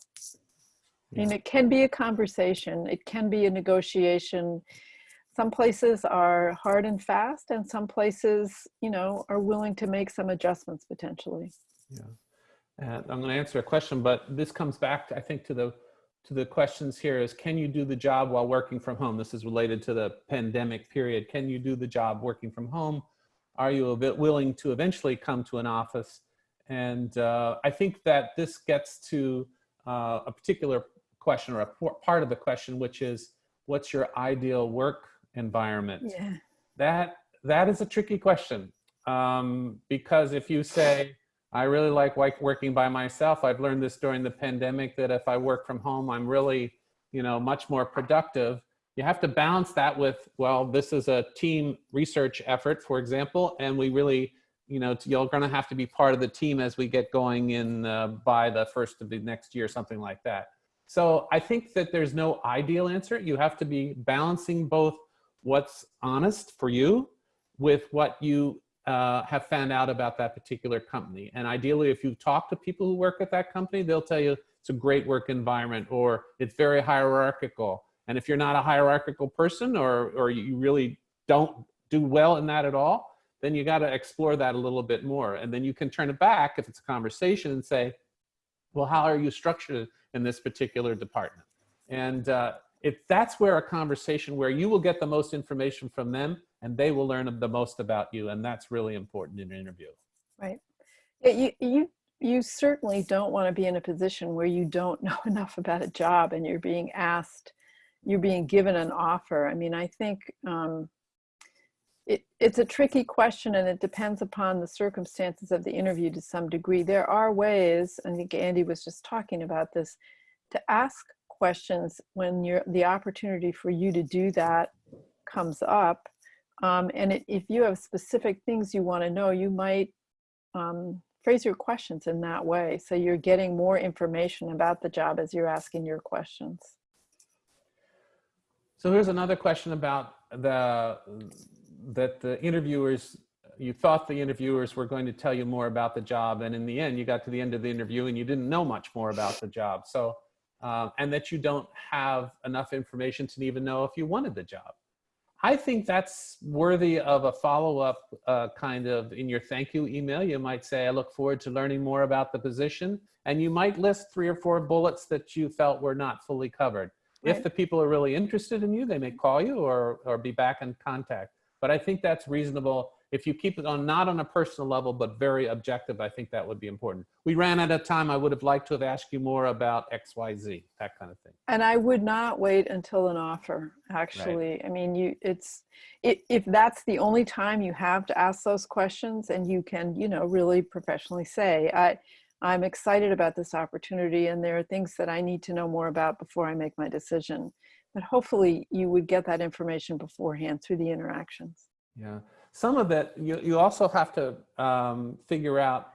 I mean, it can be a conversation. It can be a negotiation some places are hard and fast and some places you know are willing to make some adjustments potentially yeah and i'm going to answer a question but this comes back to, i think to the to the questions here is can you do the job while working from home this is related to the pandemic period can you do the job working from home are you a bit willing to eventually come to an office and uh, i think that this gets to uh, a particular question or a part of the question which is what's your ideal work environment? Yeah. That that is a tricky question um, because if you say I really like working by myself, I've learned this during the pandemic that if I work from home, I'm really you know much more productive. You have to balance that with well, this is a team research effort, for example, and we really you know you're going to have to be part of the team as we get going in uh, by the first of the next year, something like that. So I think that there's no ideal answer. You have to be balancing both what's honest for you with what you uh, have found out about that particular company. And ideally, if you talk to people who work at that company, they'll tell you it's a great work environment or it's very hierarchical. And if you're not a hierarchical person or, or you really don't do well in that at all, then you got to explore that a little bit more. And then you can turn it back if it's a conversation and say, well, how are you structured in this particular department? And uh, if that's where a conversation where you will get the most information from them and they will learn the most about you and that's really important in an interview. Right. Yeah, you you you certainly don't want to be in a position where you don't know enough about a job and you're being asked you're being given an offer. I mean i think um, it, it's a tricky question and it depends upon the circumstances of the interview to some degree. There are ways i think andy was just talking about this to ask questions when you're the opportunity for you to do that comes up. Um, and it, if you have specific things you want to know, you might um, phrase your questions in that way. So you're getting more information about the job as you're asking your questions. So here's another question about the that the interviewers you thought the interviewers were going to tell you more about the job and in the end you got to the end of the interview and you didn't know much more about the job so um, and that you don't have enough information to even know if you wanted the job. I think that's worthy of a follow-up uh, kind of in your thank you email. You might say, I look forward to learning more about the position. And you might list three or four bullets that you felt were not fully covered. Right. If the people are really interested in you, they may call you or, or be back in contact. But I think that's reasonable if you keep it on not on a personal level but very objective i think that would be important. We ran out of time. I would have liked to have asked you more about xyz that kind of thing. And i would not wait until an offer actually. Right. i mean you it's it, if that's the only time you have to ask those questions and you can you know really professionally say i i'm excited about this opportunity and there are things that i need to know more about before i make my decision. But hopefully you would get that information beforehand through the interactions. Yeah some of it, you, you also have to um, figure out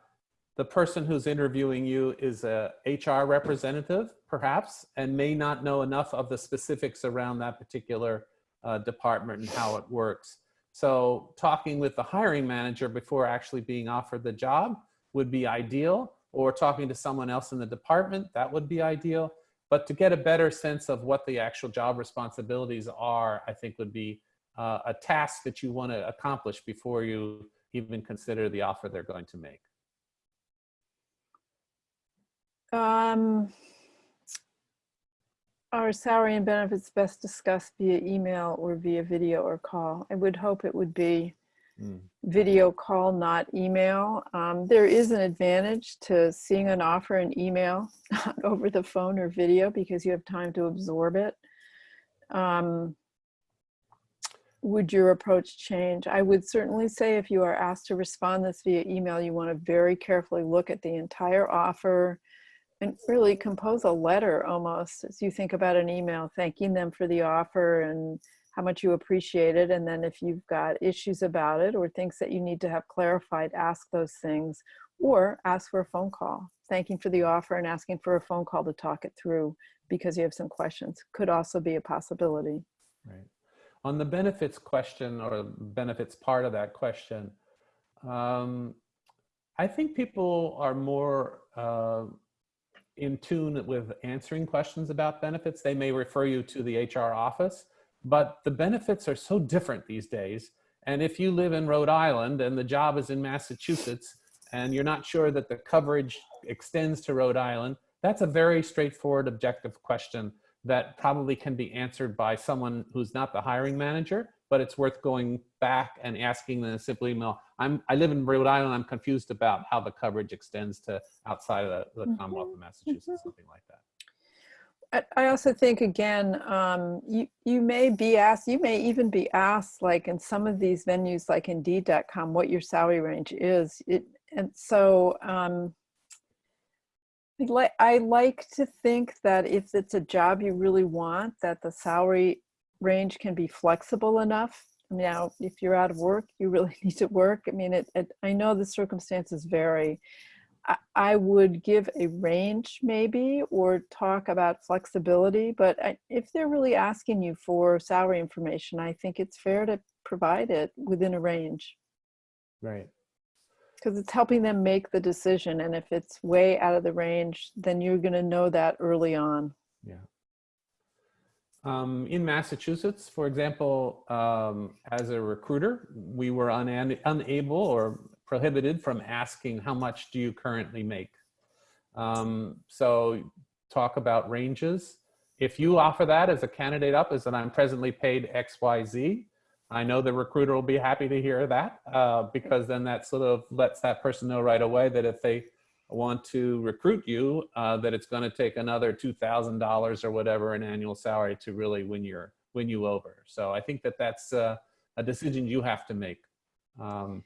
the person who's interviewing you is a HR representative, perhaps, and may not know enough of the specifics around that particular uh, department and how it works. So talking with the hiring manager before actually being offered the job would be ideal, or talking to someone else in the department, that would be ideal. But to get a better sense of what the actual job responsibilities are, I think would be uh, a task that you want to accomplish before you even consider the offer they're going to make. Um, Are salary and benefits best discussed via email or via video or call? I would hope it would be Mm. video call, not email. Um, there is an advantage to seeing an offer in email, not over the phone or video, because you have time to absorb it. Um, would your approach change? I would certainly say if you are asked to respond this via email, you want to very carefully look at the entire offer and really compose a letter almost as you think about an email, thanking them for the offer and how much you appreciate it. And then if you've got issues about it or things that you need to have clarified, ask those things or ask for a phone call, thanking for the offer and asking for a phone call to talk it through because you have some questions could also be a possibility. Right. On the benefits question or benefits part of that question, um, I think people are more uh, in tune with answering questions about benefits. They may refer you to the HR office, but the benefits are so different these days. And if you live in Rhode Island and the job is in Massachusetts and you're not sure that the coverage extends to Rhode Island, that's a very straightforward objective question that probably can be answered by someone who's not the hiring manager, but it's worth going back and asking them a simple email. I'm, I live in Rhode Island, I'm confused about how the coverage extends to outside of the, the Commonwealth of Massachusetts, something like that. I- I also think again, um, you, you may be asked, you may even be asked like in some of these venues like indeed.com, what your salary range is. It, and so um, I like, I like to think that if it's a job you really want, that the salary range can be flexible enough. I mean now, if you're out of work, you really need to work. I mean, it, it I know the circumstances vary. I- I would give a range maybe or talk about flexibility, but I- if they're really asking you for salary information, I think it's fair to provide it within a range Right. Because it's helping them make the decision. And if it's way out of the range, then you're going to know that early on. Yeah. Um, in Massachusetts, for example, um, as a recruiter, we were un unable or prohibited from asking how much do you currently make. Um, so talk about ranges. If you offer that as a candidate up as that I'm presently paid X, Y, Z, I know the recruiter will be happy to hear that uh, because then that sort of lets that person know right away that if they want to recruit you, uh, that it's going to take another $2,000 or whatever an annual salary to really win your win you over. So I think that that's uh, a decision you have to make. Um,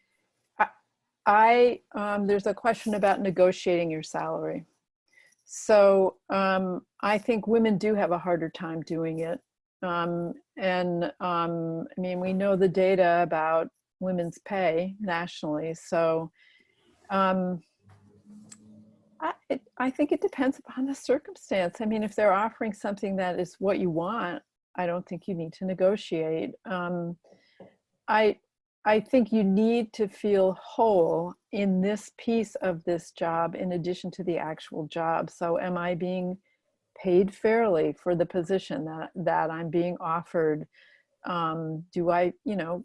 I, um, there's a question about negotiating your salary. So um, I think women do have a harder time doing it. Um, and um, I mean, we know the data about women's pay nationally. So um, I, it, I think it depends upon the circumstance. I mean, if they're offering something that is what you want, I don't think you need to negotiate. Um, I, I think you need to feel whole in this piece of this job in addition to the actual job. So am I being paid fairly for the position that, that I'm being offered? Um, do I, you know,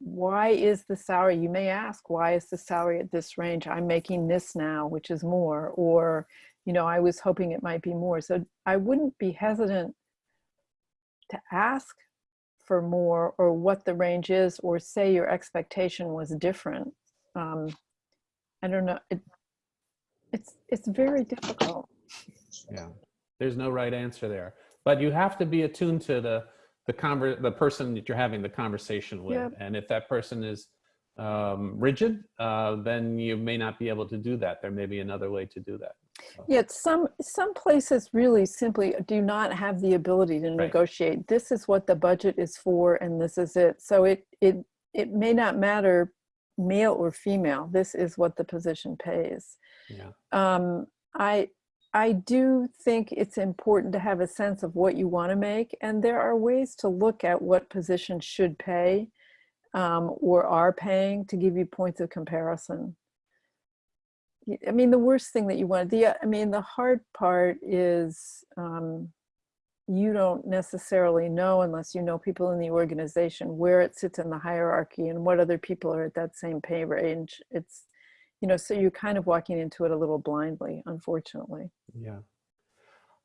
why is the salary, you may ask, why is the salary at this range? I'm making this now, which is more, or, you know, I was hoping it might be more. So I wouldn't be hesitant to ask for more or what the range is or say your expectation was different. Um, I don't know. It, it's, it's very difficult. Yeah, there's no right answer there, but you have to be attuned to the the conver the person that you're having the conversation with, Yep. and if that person is um, rigid, uh, then you may not be able to do that. There may be another way to do that. Yet some, some places really simply do not have the ability to negotiate. This is what the budget is for and this is it. So it, it, it may not matter male or female. This is what the position pays. Yeah. um, I, I do think it's important to have a sense of what you want to make, and there are ways to look at what positions should pay um, or are paying to give you points of comparison. I mean, the worst thing that you want, the, I mean, the hard part is um, you don't necessarily know unless you know people in the organization where it sits in the hierarchy and what other people are at that same pay range. It's, you know, so you're kind of walking into it a little blindly, unfortunately. Yeah.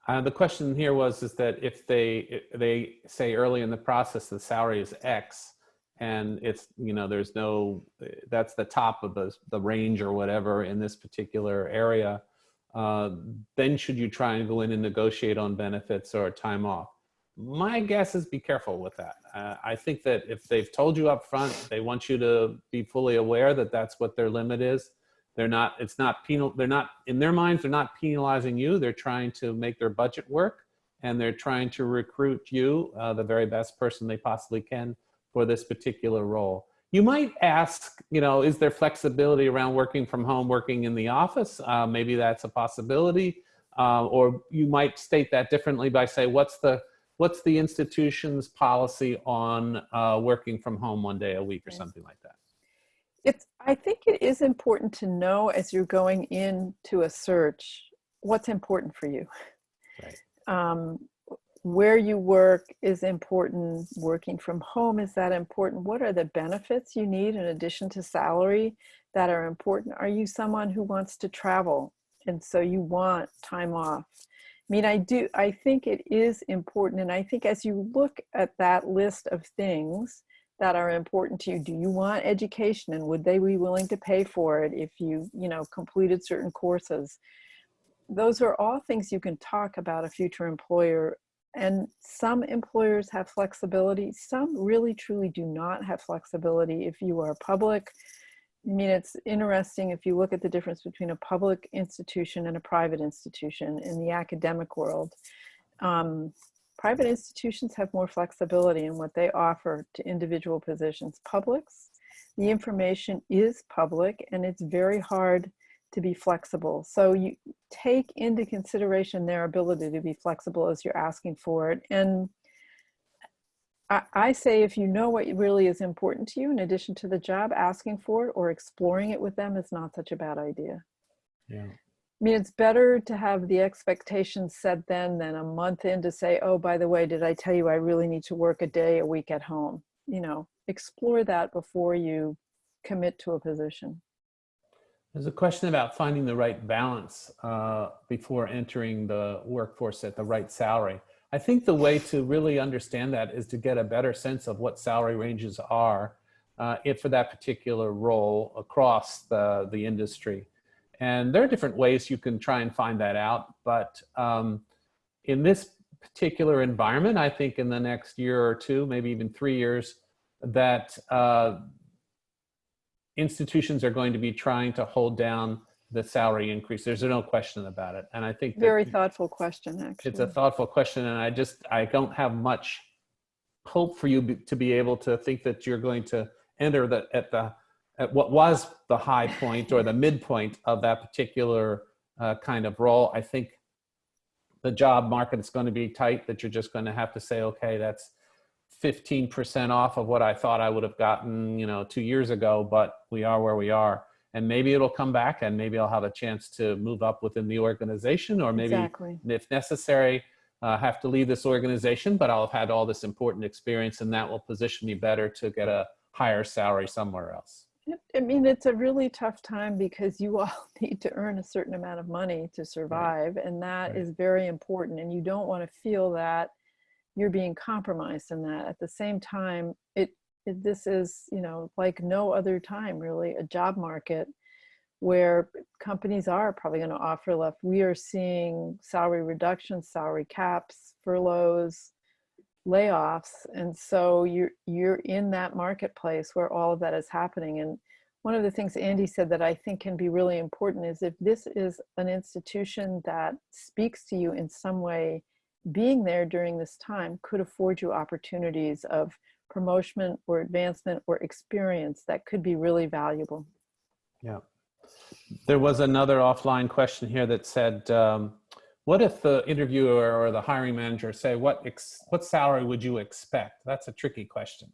Uh, the question here was is that if they i- they say early in the process the salary is X and it's you know there's no that's the top of the the range or whatever in this particular area, uh, then should you try and go in and negotiate on benefits or time off? My guess is be careful with that. Uh, I think that if they've told you up front, they want you to be fully aware that that's what their limit is they're not it's not penal they're not in their minds they're not penalizing you. They're trying to make their budget work and they're trying to recruit you uh, the very best person they possibly can for this particular role. You might ask you know is there flexibility around working from home working in the office? Uh, maybe that's a possibility. Uh, or you might state that differently by say what's the what's the institution's policy on uh, working from home one day a week or something like that It's, I think it is important to know as you're going into a search, what's important for you. Right. Um, where you work is important. Working from home, is that important? What are the benefits you need in addition to salary that are important? Are you someone who wants to travel? And so you want time off. I mean, I do, I think it is important. And I think as you look at that list of things, that are important to you? Do you want education and would they be willing to pay for it if you you know completed certain courses? Those are all things you can talk about a future employer and some employers have flexibility some really truly do not have flexibility if you are public. I mean it's interesting if you look at the difference between a public institution and a private institution in the academic world. Um, private institutions have more flexibility in what they offer to individual positions. Publics, the information is public and it's very hard to be flexible. So you take into consideration their ability to be flexible as you're asking for it. And I, I say if you know what really is important to you in addition to the job, asking for it or exploring it with them is not such a bad idea. yeah I mean, it's better to have the expectations set then than a month in to say, oh, by the way, did I tell you I really need to work a day a week at home? You know, explore that before you commit to a position. There's a question about finding the right balance uh, before entering the workforce at the right salary. I think the way to really understand that is to get a better sense of what salary ranges are uh, if for that particular role across the, the industry. And there are different ways you can try and find that out. But um, in this particular environment, I think in the next year or two, maybe even three years, that uh, institutions are going to be trying to hold down the salary increase. There's no question about it. And I think that Very thoughtful question, actually. it's a thoughtful question. And I just, I don't have much hope for you to be able to think that you're going to enter the, at the, at what was the high point or the midpoint of that particular uh, kind of role. I think the job market is going to be tight that you're just going to have to say, okay, that's 15% off of what I thought I would have gotten, you know, two years ago, but we are where we are. And maybe it'll come back and maybe I'll have a chance to move up within the organization or maybe Exactly. if necessary, uh, have to leave this organization, but I'll have had all this important experience and that will position me better to get a higher salary somewhere else. I mean, it's a really tough time because you all need to earn a certain amount of money to survive, and that Right. is very important. And you don't want to feel that you're being compromised in that. At the same time, it, it this is you know like no other time really a job market where companies are probably going to offer left. We are seeing salary reductions, salary caps, furloughs, layoffs and so you're you're in that marketplace where all of that is happening and one of the things andy said that i think can be really important is if this is an institution that speaks to you in some way being there during this time could afford you opportunities of promotion or advancement or experience that could be really valuable Yeah. There was another offline question here that said, um, what if the interviewer or the hiring manager say, what, what salary would you expect? That's a tricky question.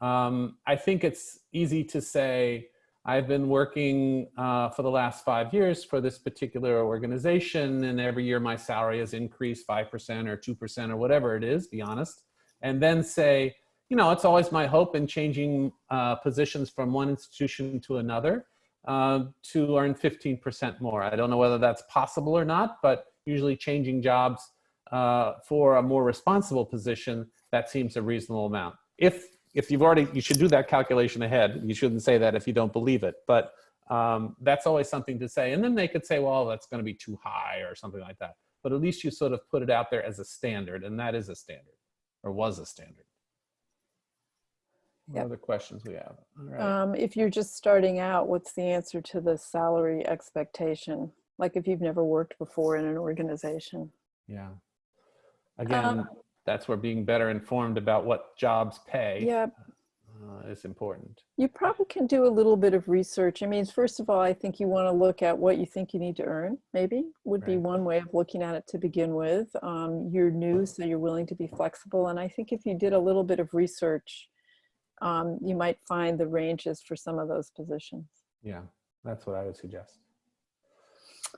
Um, I think it's easy to say, I've been working uh, for the last five years for this particular organization, and every year my salary has increased 5% or 2% or whatever it is, be honest. And then say, you know, it's always my hope in changing uh, positions from one institution to another uh, to earn 15% more. I don't know whether that's possible or not, but usually changing jobs uh, for a more responsible position, that seems a reasonable amount. If if you've already, you should do that calculation ahead. You shouldn't say that if you don't believe it, but um, that's always something to say. And then they could say, well, that's going to be too high or something like that. But at least you sort of put it out there as a standard, and that is a standard, or was a standard. What Yep. other questions we have? All right. Um, if you're just starting out, what's the answer to the salary expectation? Like if you've never worked before in an organization? yeah. Again, Um, that's where being better informed about what jobs pay Yeah, uh, is important. you probably can do a little bit of research. I mean, first of all, I think you want to look at what you think you need to earn, maybe, would be one way of looking at it to begin with. Um, you're new, so you're willing to be flexible. And I think if you did a little bit of research, um, you might find the ranges for some of those positions. Yeah, that's what I would suggest.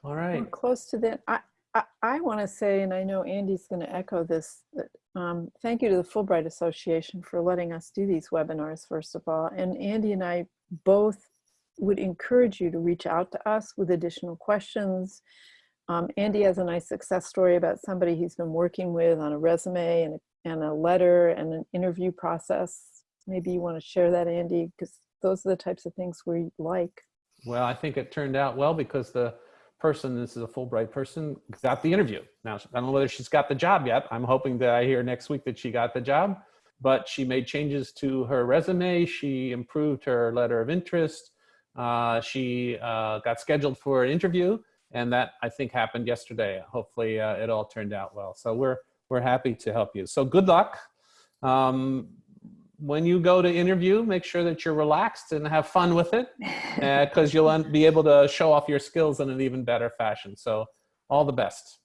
All We're close to that. I, I, I want to say, and I know Andy's going to echo this, that, um, thank you to the Fulbright Association for letting us do these webinars, first of all. And Andy and I both would encourage you to reach out to us with additional questions. Um, Andy has a nice success story about somebody he's been working with on a resume and a, and a letter and an interview process. Maybe you want to share that, Andy, because those are the types of things we like. Well, I think it turned out well because the person, this is a Fulbright person, got the interview. Now, I don't know whether she's got the job yet. I'm hoping that I hear next week that she got the job, but she made changes to her resume. She improved her letter of interest. Uh, she uh, got scheduled for an interview, and that I think happened yesterday. Hopefully, uh, it all turned out well. So we're we're happy to help you. So good luck. Um, when you go to interview, make sure that you're relaxed and have fun with it uh, because you'll un- be able to show off your skills in an even better fashion. So all the best.